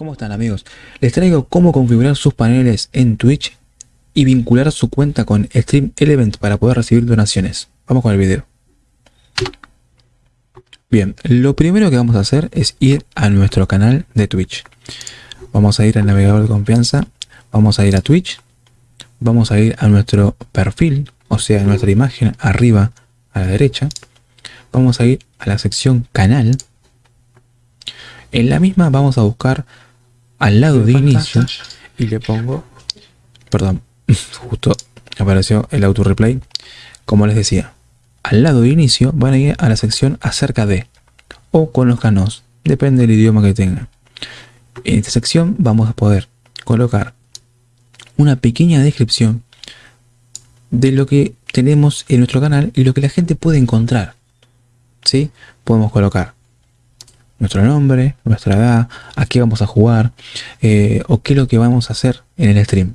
¿Cómo están amigos? Les traigo cómo configurar sus paneles en Twitch y vincular su cuenta con Stream Element para poder recibir donaciones. Vamos con el video. Bien, lo primero que vamos a hacer es ir a nuestro canal de Twitch. Vamos a ir al navegador de confianza, vamos a ir a Twitch, vamos a ir a nuestro perfil, o sea, nuestra imagen arriba a la derecha. Vamos a ir a la sección canal. En la misma vamos a buscar al lado de inicio y le pongo, perdón, justo apareció el auto replay, como les decía, al lado de inicio van a ir a la sección acerca de o conozcanos, depende del idioma que tengan. En esta sección vamos a poder colocar una pequeña descripción de lo que tenemos en nuestro canal y lo que la gente puede encontrar. ¿Sí? Podemos colocar nuestro nombre, nuestra edad, a qué vamos a jugar eh, o qué es lo que vamos a hacer en el stream.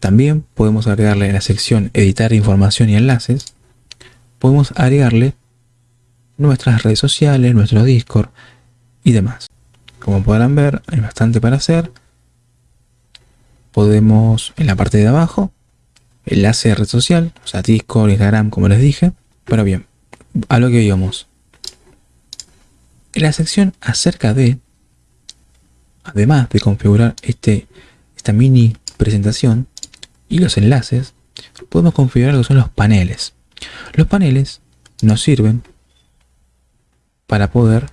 También podemos agregarle en la sección editar información y enlaces, podemos agregarle nuestras redes sociales, nuestro Discord y demás. Como podrán ver, hay bastante para hacer. Podemos, en la parte de abajo, enlace de red social, o sea, Discord, Instagram, como les dije. Pero bien, a lo que íbamos. En la sección acerca de, además de configurar este, esta mini presentación y los enlaces, podemos configurar lo que son los paneles. Los paneles nos sirven para poder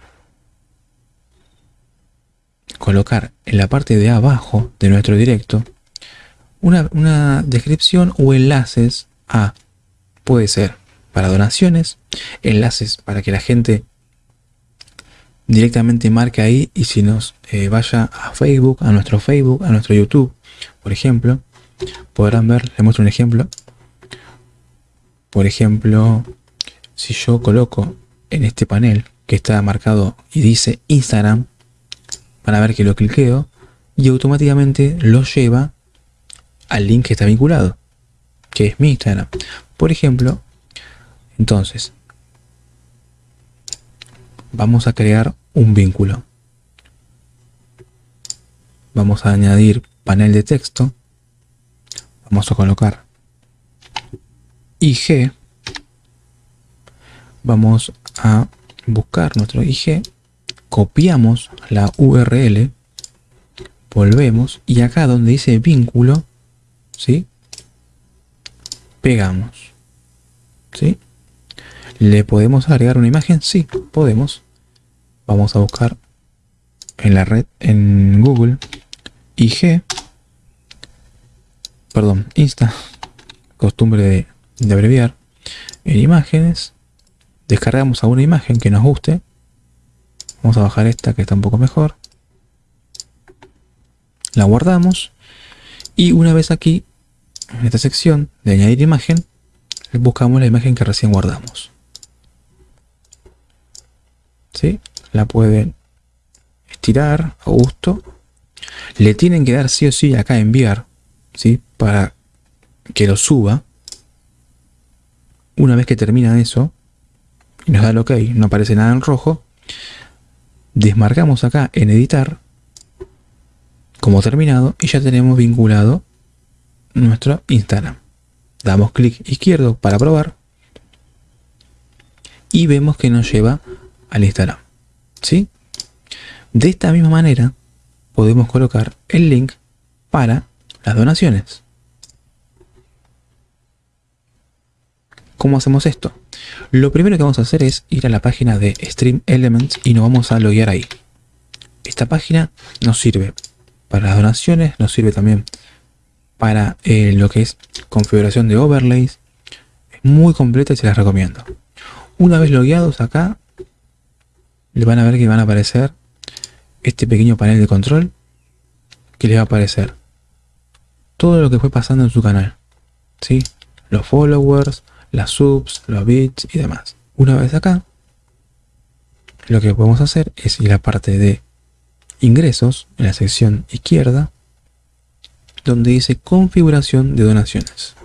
colocar en la parte de abajo de nuestro directo una, una, descripción o enlaces a, puede ser para donaciones, enlaces para que la gente directamente marque ahí y si nos eh, vaya a Facebook, a nuestro Facebook, a nuestro YouTube, por ejemplo, podrán ver, les muestro un ejemplo. Por ejemplo, si yo coloco en este panel que está marcado y dice Instagram, van a ver que lo cliqueo y automáticamente lo lleva al link que está vinculado, que es mi Instagram. Por ejemplo, entonces, vamos a crear un vínculo. Vamos a añadir panel de texto. Vamos a colocar IG. Vamos a buscar nuestro IG. Copiamos la URL. Volvemos. Y acá donde dice vínculo, ¿sí? Pegamos. ¿Sí? ¿Le podemos agregar una imagen? Sí, podemos. Vamos a buscar en la red, en Google, IG, perdón, Insta, costumbre de, abreviar, en imágenes, descargamos alguna imagen que nos guste, vamos a bajar esta que está un poco mejor, la guardamos y una vez aquí, en esta sección de añadir imagen, buscamos la imagen que recién guardamos. ¿sí? La pueden estirar a gusto. Le tienen que dar sí o sí acá enviar, ¿sí? Para que lo suba. Una vez que termina eso, y nos da el ok, no aparece nada en rojo, desmarcamos acá en editar, como terminado, y ya tenemos vinculado nuestro Instagram. Damos clic izquierdo para probar, y vemos que nos lleva al Instagram. ¿Sí? De esta misma manera podemos colocar el link para las donaciones. ¿Cómo hacemos esto? Lo primero que vamos a hacer es ir a la página de Stream Elements y nos vamos a loguear ahí. Esta página nos sirve para las donaciones, nos sirve también para eh, lo que es configuración de overlays. Es muy completa y se las recomiendo. Una vez logueados acá, le van a ver que van a aparecer este pequeño panel de control que les va a aparecer todo lo que fue pasando en su canal. ¿sí? Los followers, las subs, los bits y demás. Una vez acá, lo que podemos hacer es ir a la parte de ingresos, en la sección izquierda, donde dice configuración de donaciones.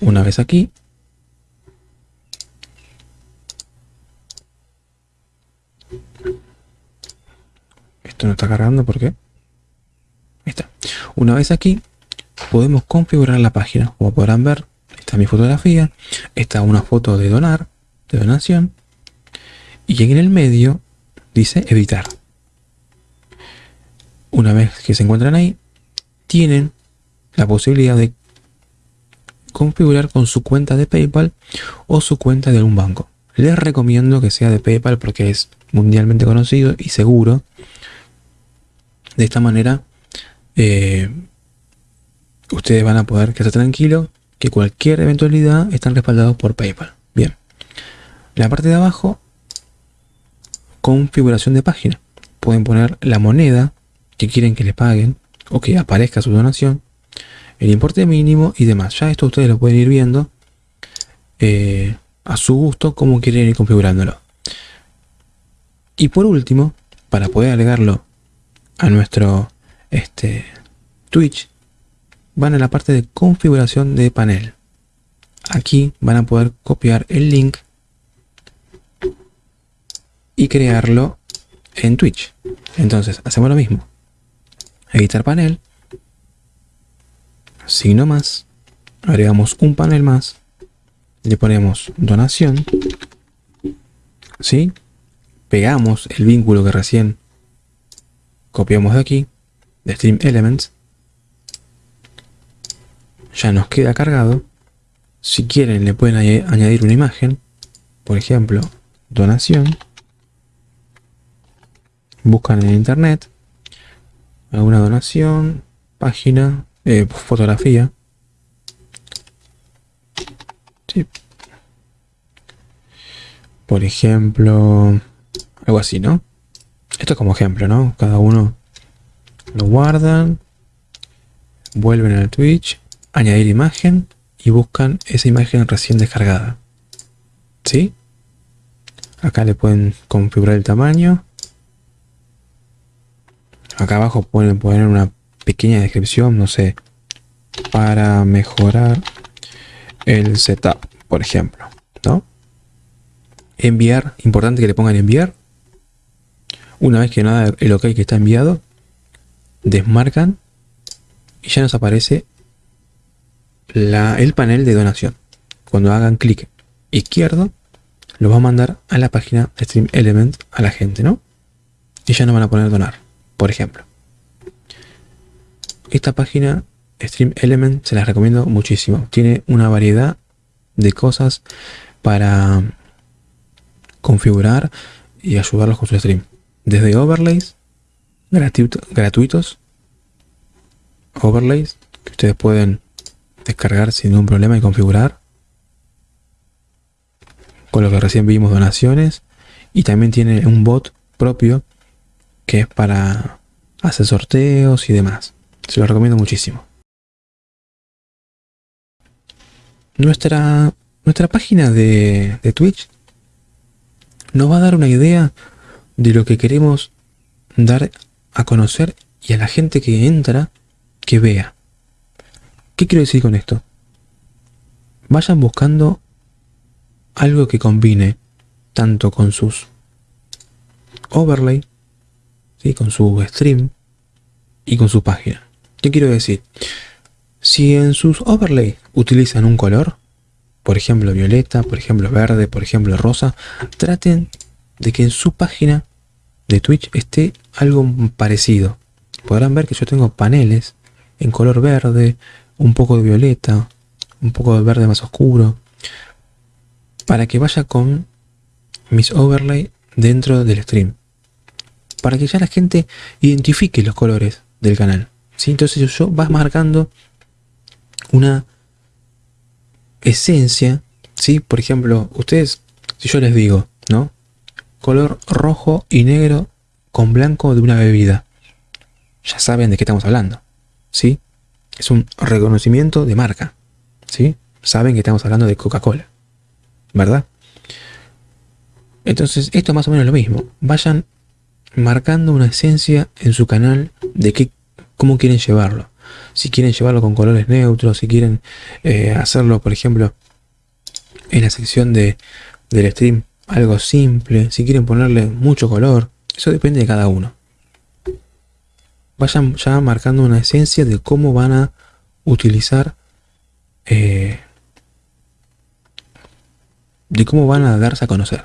Una vez aquí, no está cargando porque ahí está. Una vez aquí podemos configurar la página. Como podrán ver, está mi fotografía, está una foto de donar, de donación, y en el medio dice editar. Una vez que se encuentran ahí, tienen la posibilidad de configurar con su cuenta de PayPal o su cuenta de un banco. Les recomiendo que sea de PayPal porque es mundialmente conocido y seguro. De esta manera, eh, ustedes van a poder quedarse tranquilos que cualquier eventualidad están respaldados por PayPal. Bien. La parte de abajo, configuración de página. Pueden poner la moneda que quieren que les paguen o que aparezca su donación, el importe mínimo y demás. Ya esto ustedes lo pueden ir viendo. Eh, a su gusto cómo quieren ir configurándolo. Y por último, para poder agregarlo a nuestro este, Twitch, van a la parte de configuración de panel. Aquí van a poder copiar el link y crearlo en Twitch. Entonces, hacemos lo mismo. Editar panel. Signo más. Agregamos un panel más le ponemos donación, ¿sí? Pegamos el vínculo que recién copiamos de aquí, de Stream Elements. Ya nos queda cargado. Si quieren le pueden añadir una imagen, por ejemplo, donación. Buscan en internet alguna donación, página, eh, fotografía. Por ejemplo, algo así, ¿no? Esto es como ejemplo, ¿no? Cada uno lo guardan, vuelven al Twitch, añadir imagen y buscan esa imagen recién descargada. ¿Sí? Acá le pueden configurar el tamaño. Acá abajo pueden poner una pequeña descripción, no sé, para mejorar el setup, por ejemplo, ¿no? Enviar, importante que le pongan enviar. Una vez que nada el OK que está enviado, desmarcan y ya nos aparece la, el panel de donación. Cuando hagan clic izquierdo, lo va a mandar a la página Stream Element a la gente, ¿no? Y ya no van a poner donar, por ejemplo. Esta página Stream Element se las recomiendo muchísimo. Tiene una variedad de cosas para configurar y ayudarlos con su stream. Desde overlays gratuitos, overlays que ustedes pueden descargar sin ningún problema y configurar. Con lo que recién vimos donaciones. Y también tiene un bot propio que es para hacer sorteos y demás. Se lo recomiendo muchísimo. Nuestra, nuestra página de, de Twitch nos va a dar una idea de lo que queremos dar a conocer y a la gente que entra que vea. ¿Qué quiero decir con esto? Vayan buscando algo que combine tanto con sus overlay, ¿sí? con su stream y con su página. ¿Qué quiero decir? Si en sus overlay utilizan un color, por ejemplo violeta, por ejemplo verde, por ejemplo rosa, traten de que en su página de Twitch esté algo parecido. Podrán ver que yo tengo paneles en color verde, un poco de violeta, un poco de verde más oscuro, para que vaya con mis overlay dentro del stream. Para que ya la gente identifique los colores del canal. ¿sí? Entonces yo vas marcando una esencia, ¿sí? Por ejemplo, ustedes, si yo les digo, ¿no? Color rojo y negro con blanco de una bebida. Ya saben de qué estamos hablando, ¿sí? Es un reconocimiento de marca, ¿sí? Saben que estamos hablando de Coca-Cola, ¿verdad? Entonces, esto es más o menos lo mismo. Vayan marcando una esencia en su canal de qué, cómo quieren llevarlo si quieren llevarlo con colores neutros, si quieren eh, hacerlo, por ejemplo, en la sección de, del stream, algo simple, si quieren ponerle mucho color, eso depende de cada uno. vayan ya marcando una esencia de cómo van a utilizar eh, de cómo van a darse a conocer.